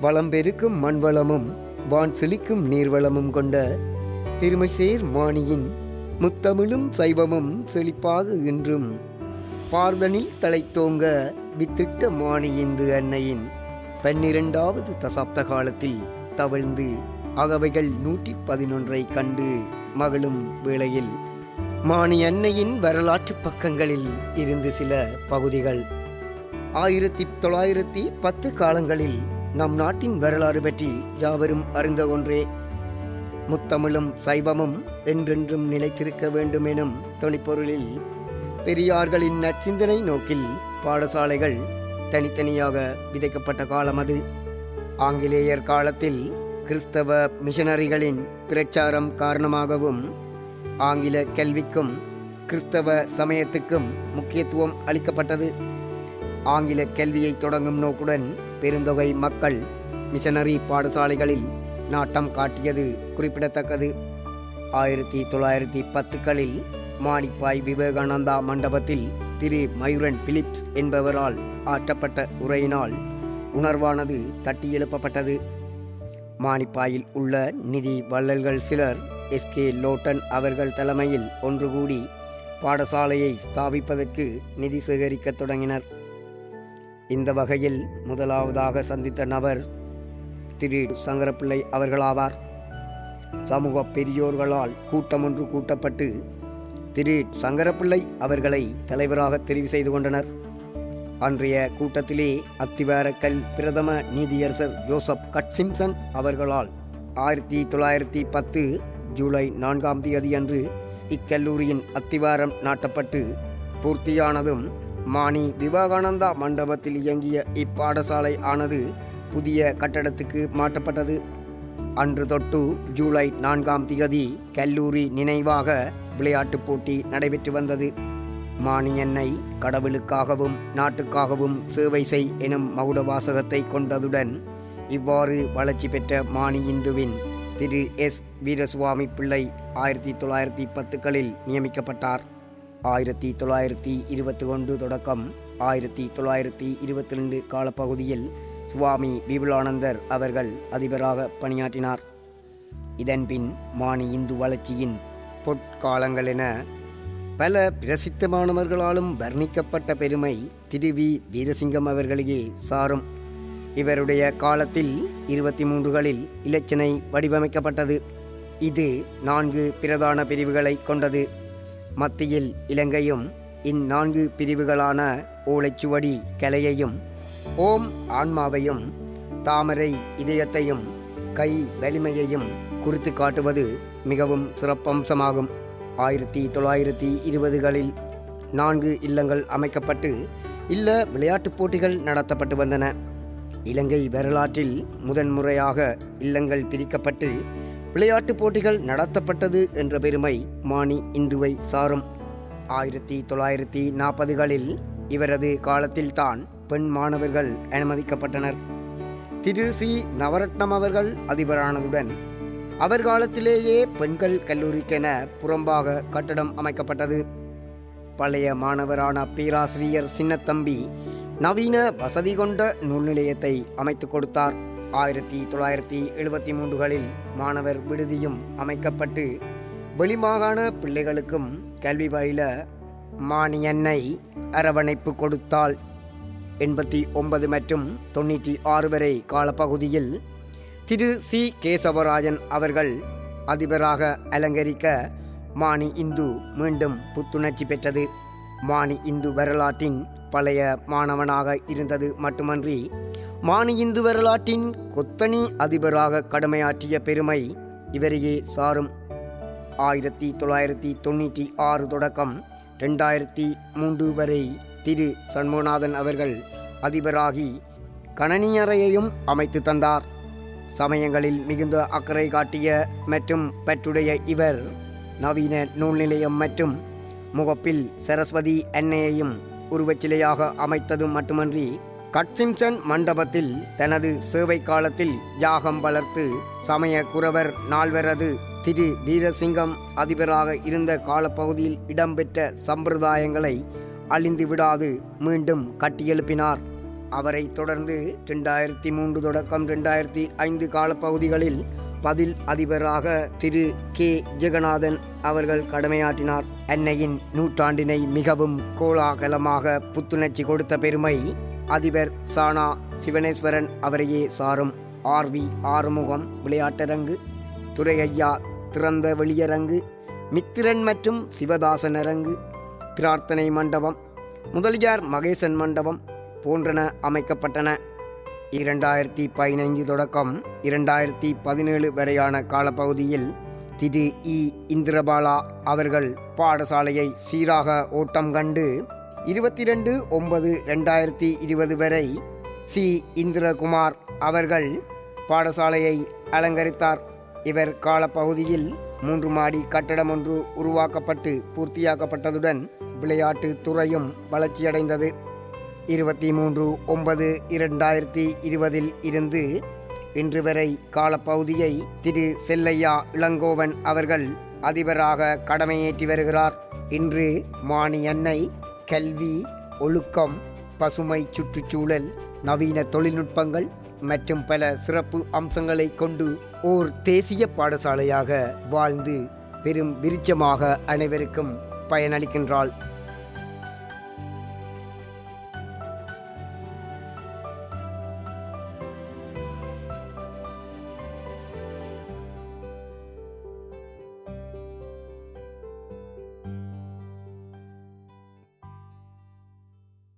வளம் பெருக்கும் மண்வளமும் வான் செழிக்கும் நீர்வளமும் கொண்ட பெருமைசேர் மாணியின் முத்தமிழும் சைவமும் செழிப்பாக இன்றும் பார்தனில் தலைத்தோங்க வித்திட்ட மாணியிந்து அன்னையின் பன்னிரண்டாவது தசாப்த காலத்தில் தவழ்ந்து அகவைகள் நூற்றி பதினொன்றை கண்டு மகளும் வேளையில் மாணி அன்னையின் வரலாற்று பக்கங்களில் இருந்து சில பகுதிகள். ஆயிரத்தி தொள்ளாயிரத்தி பத்து காலங்களில் நம் நாட்டின் வரலாறு பற்றி யாவரும் அறிந்த ஒன்றே. முத்தமிழும் சைவமும் என்றென்றும் நிலைத்திருக்க வேண்டும் எனும் துணிப்பொருளில் பெரியார்களின் நச்சிந்தனை நோக்கில் பாடசாலைகள் தனித்தனியாக விதைக்கப்பட்ட காலம் அது. ஆங்கிலேயர் காலத்தில் கிறிஸ்தவ மிஷனரிகளின் பிரச்சாரம் காரணமாகவும் ஆங்கில கல்விக்கும் கிறிஸ்தவ சமயத்துக்கும் முக்கியத்துவம் அளிக்கப்பட்டது. ஆங்கில கல்வியை தொடங்கும் நோக்குடன் பெருந்தொகை மக்கள் மிஷனரி பாடசாலைகளில் நாட்டம் காட்டியது குறிப்பிடத்தக்கது. ஆயிரத்தி தொள்ளாயிரத்தி பத்துக்களில் மானிப்பாய் விவேகானந்தா மண்டபத்தில் திரு மயூரன் பிலிப்ஸ் என்பவரால் ஆற்றப்பட்ட உரையினால் உணர்வானது தட்டி எழுப்பப்பட்டது. மானிப்பாயில் உள்ள நிதி வள்ளல்கள் சிலர் எஸ்கே லோட்டன் அவர்கள் தலைமையில் ஒன்று கூடி பாடசாலையை ஸ்தாபிப்பதற்கு நிதி சேகரிக்கத் தொடங்கினர். இந்த வகையில் முதலாவதாக சந்தித்த நபர் திரு சங்கரப்பிள்ளை அவர்களாவார். சமூக பெரியோர்களால் கூட்டம் ஒன்று கூட்டப்பட்டு திரு சங்கரப்பிள்ளை அவர்களை தலைவராக தெரிவு செய்து கொண்டனர். அன்றைய கூட்டத்திலே அத்திவாரக்கல் பிரதம நீதியரசர் ஜோசப் கட்சிம்சன் அவர்களால் ஆயிரத்தி தொள்ளாயிரத்தி பத்து ஜூலை நான்காம் தேதி அன்று இக்கல்லூரியின் அத்திவாரம் நாட்டப்பட்டு பூர்த்தியானதும் மாணி விவேகானந்தா மண்டபத்தில் இயங்கிய இப்பாடசாலை ஆனது புதிய கட்டடத்துக்கு மாற்றப்பட்டது. அன்று தொட்டு ஜூலை நான்காம் திகதி கல்லூரி நினைவாக விளையாட்டுப் போட்டி நடைபெற்று வந்தது. மாணியன்னை கடவுளுக்காகவும் நாட்டுக்காகவும் சேவை செய் எனும் மகுட வாசகத்தை கொண்டதுடன் இவ்வாறு வளர்ச்சி பெற்ற மாணி இந்துவின் திரு எஸ் வீரசுவாமி பிள்ளை ஆயிரத்தி தொள்ளாயிரத்தி பத்துக்களில் நியமிக்கப்பட்டார். ஆயிரத்தி தொள்ளாயிரத்தி இருபத்தி ஒன்று தொடக்கம். ஆயிரத்தி தொள்ளாயிரத்தி இருபத்தி ரெண்டு காலப்பகுதியில் சுவாமி விபுலானந்தர் அவர்கள் அதிபராக பணியாற்றினார். இதன்பின் மானி இந்து வளர்ச்சியின் பொற்காலங்கள் என பல பிரசித்தமானவர்களாலும் வர்ணிக்கப்பட்ட பெருமை திரு வி. வீரசிங்கம் அவர்களையே சாரும். இவருடைய காலத்தில் இருபத்தி மூன்றுகளில் இலச்சினை வடிவமைக்கப்பட்டது. இது நான்கு பிரதான பிரிவுகளை கொண்டது. மத்தியில் இலங்கையும் இந்நான்கு பிரிவுகளான ஓலைச்சுவடி கலையையும் ஓம் ஆன்மாவையும் தாமரை இதயத்தையும் கை வலிமையையும் குறித்து காட்டுவது மிகவும் சிறப்பம்சமாகும். ஆயிரத்தி தொள்ளாயிரத்தி இருபதுகளில் நான்கு இல்லங்கள் அமைக்கப்பட்டு இல்ல விளையாட்டுப் போட்டிகள் நடத்தப்பட்டு வந்தன. இலங்கை வரலாற்றில் முதன்முறையாக இல்லங்கள் பிரிக்கப்பட்டு விளையாட்டுப் போட்டிகள் நடத்தப்பட்டது என்ற பெருமை மானி இந்துவை சாரும். ஆயிரத்தி தொள்ளாயிரத்தி நாற்பதுகளில் இவரது காலத்தில்தான் பெண் மாணவர்கள் அனுமதிக்கப்பட்டனர். திரு. சி. நவரத்னம் அவர்கள் அதிபரானதுடன் அவர் காலத்திலேயே பெண்கள் கல்லூரிக்கென புறம்பாக கட்டடம் அமைக்கப்பட்டது. பழைய மாணவரான பேராசிரியர் சின்னத்தம்பி நவீன வசதி கொண்ட நூல் நிலையத்தை அமைத்து கொடுத்தார். ஆயிரத்தி தொள்ளாயிரத்தி எழுபத்தி மூன்றுகளில் மாணவர் விடுதியும் அமைக்கப்பட்டு வெளிமாகாண பிள்ளைகளுக்கும் கல்வி பயில மானியன்னை அரவணைப்பு கொடுத்தால் எண்பத்தி ஒன்பது மற்றும் தொண்ணூற்றி ஆறு வரை காலப்பகுதியில் திரு. சி. கேசவராஜன் அவர்கள் அதிபராக அலங்கரிக்க மானி இந்து மீண்டும் புத்துணர்ச்சி பெற்றது. மானி இந்து வரலாற்றின் பழைய மாணவனாக இருந்தது மட்டுமன்றி மானி இந்து வரலாற்றின் கொத்தனி அதிபராக கடமையாற்றிய பெருமை இவரையே சாரும். ஆயிரத்தி தொள்ளாயிரத்தி தொண்ணூற்றி ஆறு தொடக்கம் ரெண்டாயிரத்தி மூன்று வரை திரு சண்முகநாதன் அவர்கள் அதிபராகி கணனியறையையும் அமைத்து தந்தார். சமயங்களில் மிகுந்த அக்கறை காட்டிய மற்றும் பற்றுடைய இவர் நவீன நூல் நிலையம் மற்றும் முகப்பில் சரஸ்வதி அன்னையையும் உருவச்சிலையாக அமைத்தது மட்டுமன்றி கட்சிம்சன் மண்டபத்தில் தனது சேவை காலத்தில் யாகம் வளர்த்து சமய குரவர் நால்வரது திரு வீரசிங்கம் அதிபராக இருந்த காலப்பகுதியில் இடம்பெற்ற சம்பிரதாயங்களை அழிந்து விடாது மீண்டும் கட்டியெழுப்பினார். அவரை தொடர்ந்து ரெண்டாயிரத்தி மூன்று தொடக்கம் ரெண்டாயிரத்தி ஐந்து காலப்பகுதிகளில் பதில் அதிபராக திரு கே. ஜெகநாதன் அவர்கள் கடமையாற்றினார். அன்னையின் நூற்றாண்டினை மிகவும் கோலாகலமாக புத்துணர்ச்சி கொடுத்த பெருமை அதிபர் சானா சிவனேஸ்வரன் அவரையே சாரும். ஆர்வி ஆறுமுகம் விளையாட்டரங்கு துரையையா திறந்த வெளியரங்கு மித்திரன் மற்றும் சிவதாசன் அரங்கு பிரார்த்தனை மண்டபம் முதலியார் மகேசன் மண்டபம் போன்றன அமைக்கப்பட்டன. இரண்டாயிரத்தி பதினைந்து தொடக்கம் இரண்டாயிரத்தி பதினேழு வரையான காலப்பகுதியில் திரு இ. இந்திரபாலா அவர்கள் பாடசாலையை சீராக ஓட்டம் கண்டு இருபத்தி ரெண்டு ஒன்பது ரெண்டாயிரத்தி இருபது வரை சி. இந்திரகுமார் அவர்கள் பாடசாலையை அலங்கரித்தார். இவர் காலப்பகுதியில் மூன்று மாடி கட்டடம் ஒன்று உருவாக்கப்பட்டு பூர்த்தியாக்கப்பட்டதுடன் விளையாட்டு துறையும் வளர்ச்சியடைந்தது. இருபத்தி மூன்று ஒன்பது இரண்டாயிரத்தி இருபதில் இருந்து இன்று வரை காலப்பகுதியை திரு. செல்லையா இளங்கோவன் அவர்கள் அதிபராக கடமையேற்றி வருகிறார். இன்று மாணி அன்னை கல்வி ஒழுக்கம் பசுமை சுற்றுச்சூழல் நவீன தொழில்நுட்பங்கள் மற்றும் பல சிறப்பு அம்சங்களை கொண்டு ஓர் தேசிய பாடசாலையாக வாழ்ந்து பெரும் விருட்சமாக அனைவருக்கும் பயனளிக்கின்றாள்.